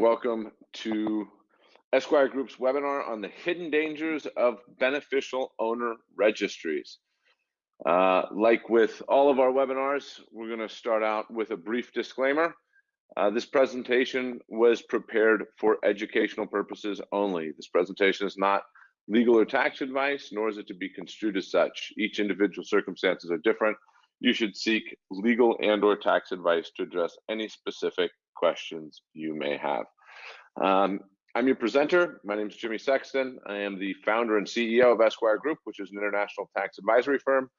welcome to Esquire Group's webinar on the hidden dangers of beneficial owner registries. Uh, like with all of our webinars, we're going to start out with a brief disclaimer. Uh, this presentation was prepared for educational purposes only. This presentation is not legal or tax advice, nor is it to be construed as such. Each individual circumstances are different. You should seek legal and or tax advice to address any specific questions you may have. Um, I'm your presenter. My name is Jimmy Sexton. I am the founder and CEO of Esquire Group, which is an international tax advisory firm.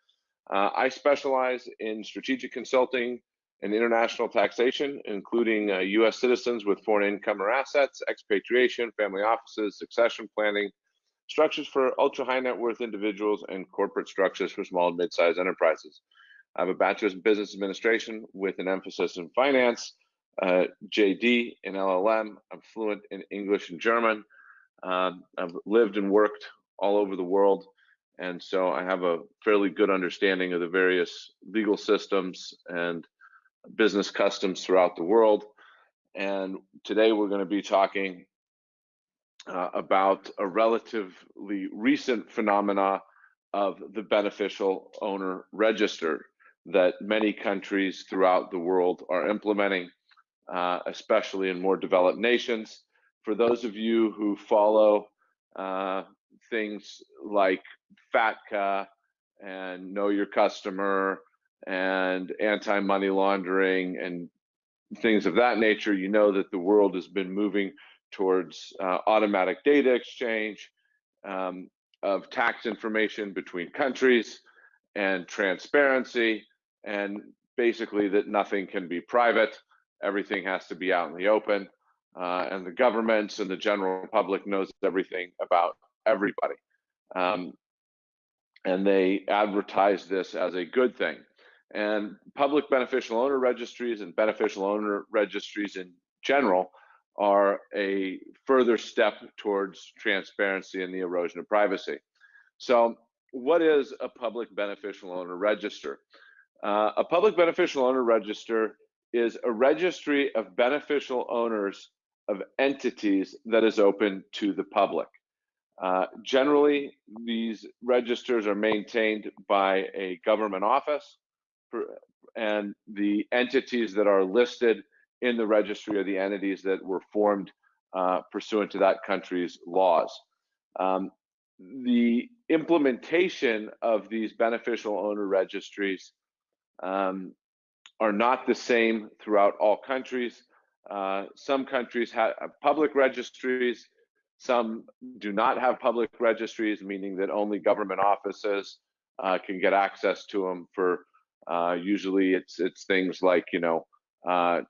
Uh, I specialize in strategic consulting and international taxation, including uh, US citizens with foreign income or assets, expatriation, family offices, succession planning, structures for ultra high net worth individuals, and corporate structures for small and mid sized enterprises. I have a bachelor's in business administration with an emphasis in finance uh, JD in LLM. I'm fluent in English and German. Um, I've lived and worked all over the world. And so I have a fairly good understanding of the various legal systems and business customs throughout the world. And today we're going to be talking uh, about a relatively recent phenomena of the beneficial owner register that many countries throughout the world are implementing uh, especially in more developed nations. For those of you who follow uh, things like FATCA and Know Your Customer and anti money laundering and things of that nature, you know that the world has been moving towards uh, automatic data exchange um, of tax information between countries and transparency, and basically that nothing can be private everything has to be out in the open uh, and the governments and the general public knows everything about everybody. Um, and they advertise this as a good thing. And public beneficial owner registries and beneficial owner registries in general are a further step towards transparency and the erosion of privacy. So what is a public beneficial owner register? Uh, a public beneficial owner register is a registry of beneficial owners of entities that is open to the public. Uh, generally, these registers are maintained by a government office, and the entities that are listed in the registry are the entities that were formed uh, pursuant to that country's laws. Um, the implementation of these beneficial owner registries um, are not the same throughout all countries. Uh, some countries have public registries, some do not have public registries, meaning that only government offices uh, can get access to them for uh, usually it's it's things like you know uh,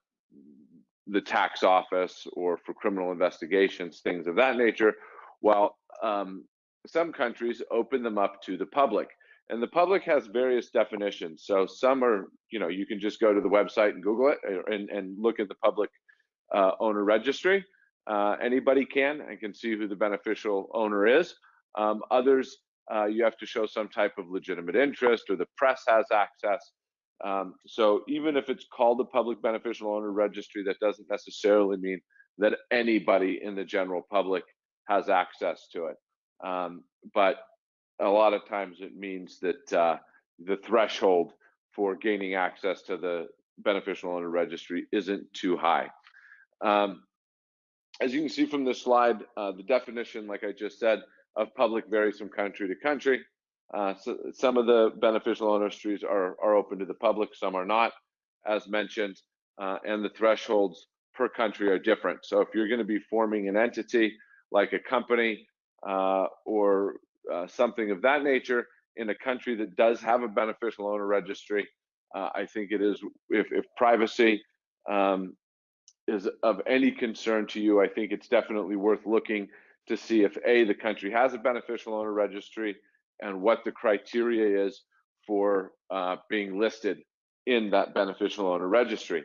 the tax office or for criminal investigations, things of that nature. While um, some countries open them up to the public and the public has various definitions. So some are, you know, you can just go to the website and Google it uh, and, and look at the public uh, owner registry. Uh, anybody can and can see who the beneficial owner is. Um, others, uh, you have to show some type of legitimate interest or the press has access. Um, so even if it's called the public beneficial owner registry, that doesn't necessarily mean that anybody in the general public has access to it. Um, but a lot of times it means that uh, the threshold for gaining access to the beneficial owner registry isn't too high. Um, as you can see from this slide, uh, the definition, like I just said, of public varies from country to country. Uh, so some of the beneficial owner registries are, are open to the public, some are not, as mentioned, uh, and the thresholds per country are different. So if you're going to be forming an entity like a company uh, or uh, something of that nature in a country that does have a beneficial owner registry, uh, I think it is, if, if privacy um, is of any concern to you, I think it's definitely worth looking to see if A, the country has a beneficial owner registry and what the criteria is for uh, being listed in that beneficial owner registry.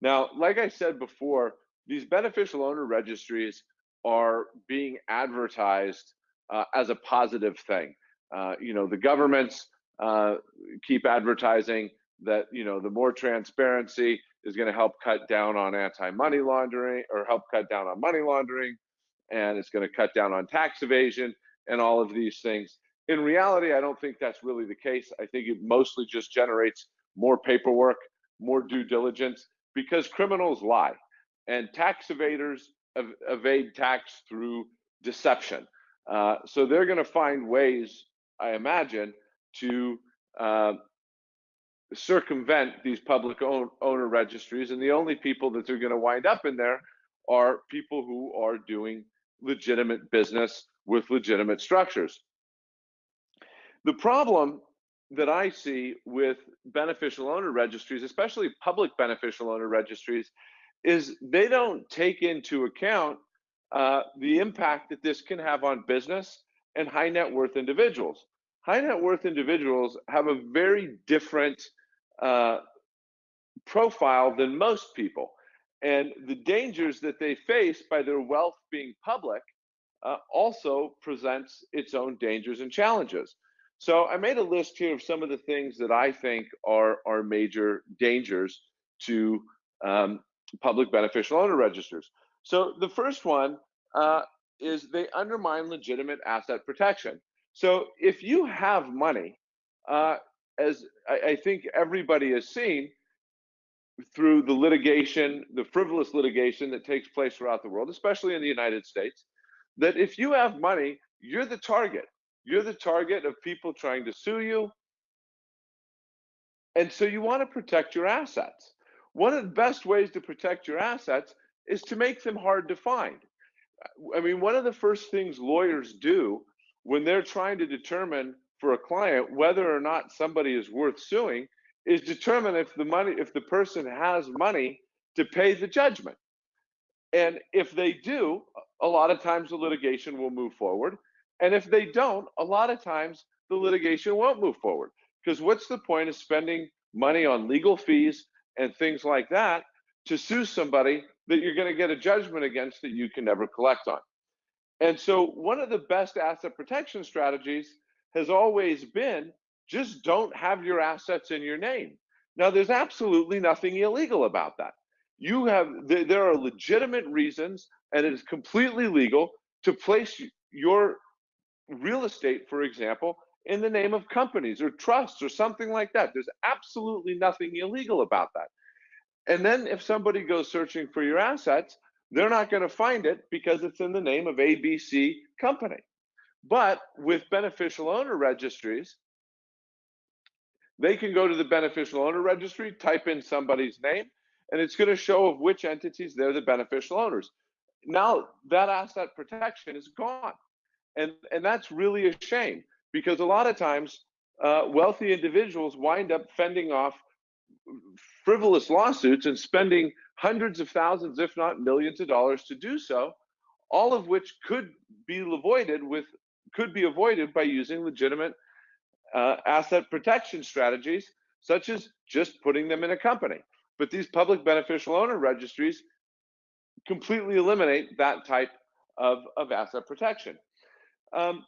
Now, like I said before, these beneficial owner registries are being advertised uh, as a positive thing. Uh, you know, the governments uh, keep advertising that you know the more transparency is going to help cut down on anti-money laundering or help cut down on money laundering, and it's going to cut down on tax evasion and all of these things. In reality, I don't think that's really the case. I think it mostly just generates more paperwork, more due diligence, because criminals lie and tax evaders ev- evade tax through deception. Uh, so they're going to find ways, I imagine, to uh, circumvent these public own, owner registries. And the only people that they're going to wind up in there are people who are doing legitimate business with legitimate structures. The problem that I see with beneficial owner registries, especially public beneficial owner registries, is they don't take into account uh, the impact that this can have on business and high net worth individuals. High net worth individuals have a very different uh, profile than most people. And the dangers that they face by their wealth being public uh, also presents its own dangers and challenges. So I made a list here of some of the things that I think are, are major dangers to um, public beneficial owner registers. So the first one uh, is they undermine legitimate asset protection. So if you have money, uh, as I, I, think everybody has seen through the litigation, the frivolous litigation that takes place throughout the world, especially in the United States, that if you have money, you're the target. You're the target of people trying to sue you. And so you want to protect your assets. One of the best ways to protect your assets is to make them hard to find. Uh, I mean, one of the first things lawyers do when they're trying to determine for a client whether or not somebody is worth suing is determine if the money if the person has money to pay the judgment. And if they do, a lot of times the litigation will move forward. And if they don't, a lot of times the litigation won't move forward. Because what's the point of spending money on legal fees and things like that to sue somebody that you're going to get a judgment against that you can never collect on? And so, one of the best asset protection strategies has always been just don't have your assets in your name. Now, there's absolutely nothing illegal about that. You have, there are legitimate reasons, and it is completely legal to place your real estate, for example, in the name of companies or trusts or something like that. There's absolutely nothing illegal about that. And then if somebody goes searching for your assets, they're not going to find it because it's in the name of ABC company. But with beneficial owner registries, they can go to the beneficial owner registry, type in somebody's name, and it's going to show of which entities they're the beneficial owners. Now that asset protection is gone. And, and that's really a shame because a lot of times uh, wealthy individuals wind up fending off frivolous lawsuits and spending hundreds of thousands, if not millions of dollars to do so, all of which could be avoided with could be avoided by using legitimate uh, asset protection strategies, such as just putting them in a company. But these public beneficial owner registries completely eliminate that type of, of asset protection. Um,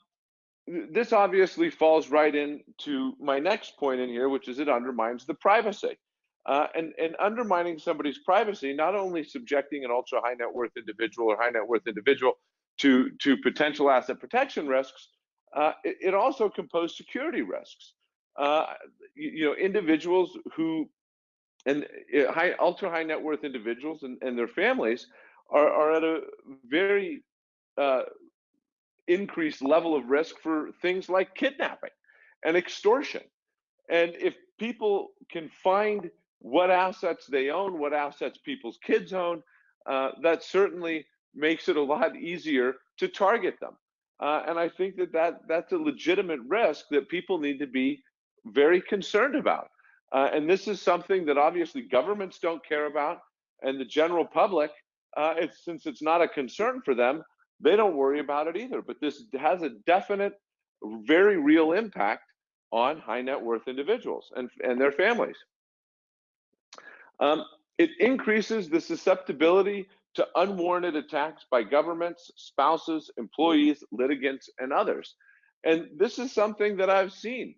this obviously falls right into my next point in here, which is it undermines the privacy. Uh, and, and undermining somebody's privacy, not only subjecting an ultra high net worth individual or high net worth individual to, to potential asset protection risks, uh, it, it, also can pose security risks. Uh, you, you, know, individuals who, and uh, high, ultra high net worth individuals and, and their families are, are at a very uh, increased level of risk for things like kidnapping and extortion. And if people can find what assets they own, what assets people's kids own, uh, that certainly makes it a lot easier to target them. Uh, and I think that, that that's a legitimate risk that people need to be very concerned about. Uh, and this is something that obviously governments don't care about, and the general public, uh, it's, since it's not a concern for them, they don't worry about it either. But this has a definite, very real impact on high net worth individuals and, and their families. Um, it increases the susceptibility to unwarranted attacks by governments, spouses, employees, litigants, and others. And this is something that I've seen.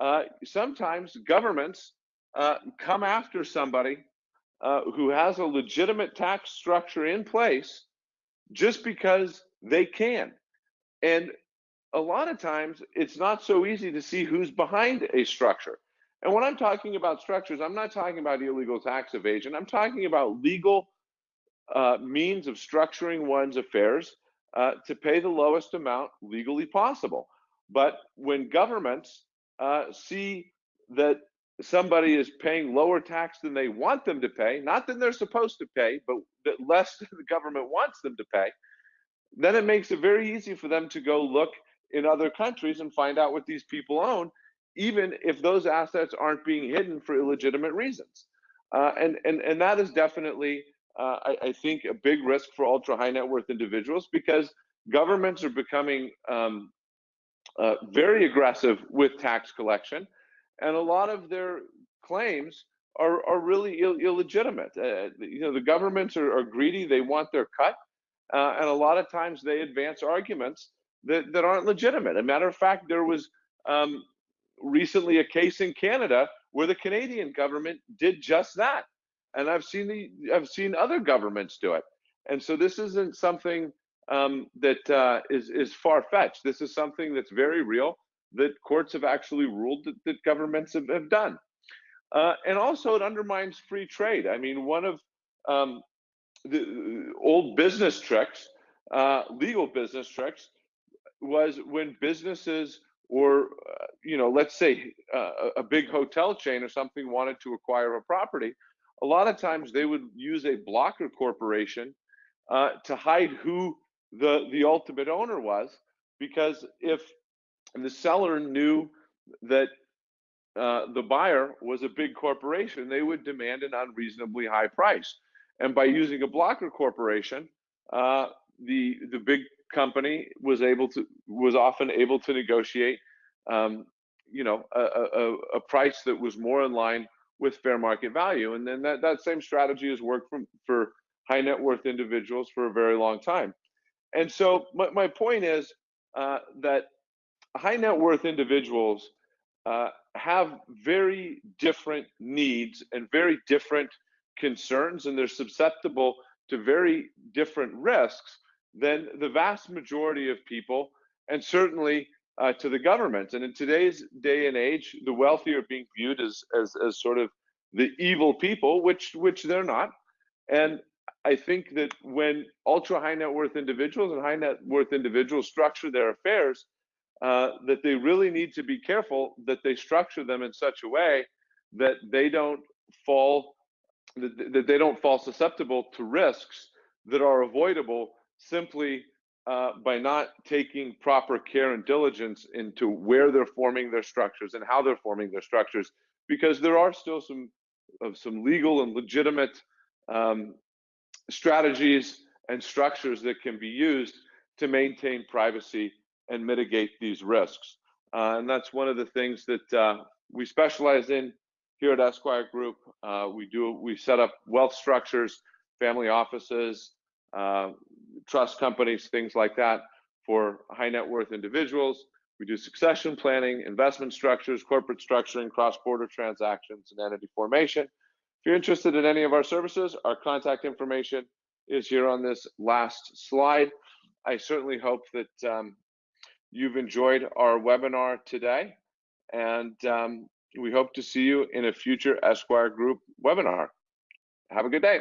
Uh, sometimes governments uh, come after somebody uh, who has a legitimate tax structure in place just because they can. And a lot of times it's not so easy to see who's behind a structure. And when I'm talking about structures, I'm not talking about illegal tax evasion. I'm talking about legal uh, means of structuring one's affairs uh, to pay the lowest amount legally possible. But when governments uh, see that somebody is paying lower tax than they want them to pay, not that they're supposed to pay, but that less than the government wants them to pay, then it makes it very easy for them to go look in other countries and find out what these people own, even if those assets aren't being hidden for illegitimate reasons. Uh, and, and, and that is definitely, uh, I, I, think, a big risk for ultra high net worth individuals because governments are becoming um, uh, very aggressive with tax collection, and a lot of their claims are, are really Ill, illegitimate. Uh, you know, the governments are, are, greedy; they want their cut, uh, and a lot of times they advance arguments that, that aren't legitimate. a matter of fact, there was um, recently a case in Canada where the Canadian government did just that, and I've seen the I've seen other governments do it. And so this isn't something um, that uh, is is far fetched. This is something that's very real that courts have actually ruled that, that governments have, have done. Uh, and also, it undermines free trade. I mean, one of um, the old business tricks, uh, legal business tricks, was when businesses or uh, you know, let's say uh, a big hotel chain or something wanted to acquire a property, a lot of times they would use a blocker corporation uh, to hide who the the ultimate owner was because if the seller knew that uh, the buyer was a big corporation, they would demand an unreasonably high price. And by using a blocker corporation, uh, the the big company was able to was often able to negotiate, um, you know, a, a, a price that was more in line with fair market value. And then that, that same strategy has worked from, for high net worth individuals for a very long time. And so my, my point is uh, that high net worth individuals uh, have very different needs and very different concerns, and they're susceptible to very different risks than the vast majority of people, and certainly uh, to the government. And in today's day and age, the wealthy are being viewed as, as, as sort of the evil people, which which they're not. And I think that when ultra high net worth individuals and high net worth individuals structure their affairs, uh, that they really need to be careful that they structure them in such a way that they don't fall that, that they don't fall susceptible to risks that are avoidable simply uh, by not taking proper care and diligence into where they're forming their structures and how they're forming their structures, because there are still some of some legal and legitimate um, strategies and structures that can be used to maintain privacy and mitigate these risks. Uh, and that's one of the things that uh, we specialize in here at Esquire Group. Uh, we do we set up wealth structures, family offices, uh, trust companies, things like that for high net worth individuals. We do succession planning, investment structures, corporate structuring, cross-border transactions, and entity formation. If you're interested in any of our services, our contact information is here on this last slide. I certainly hope that um, you've enjoyed our webinar today, and um, we hope to see you in a future Esquire Group webinar. Have a good day.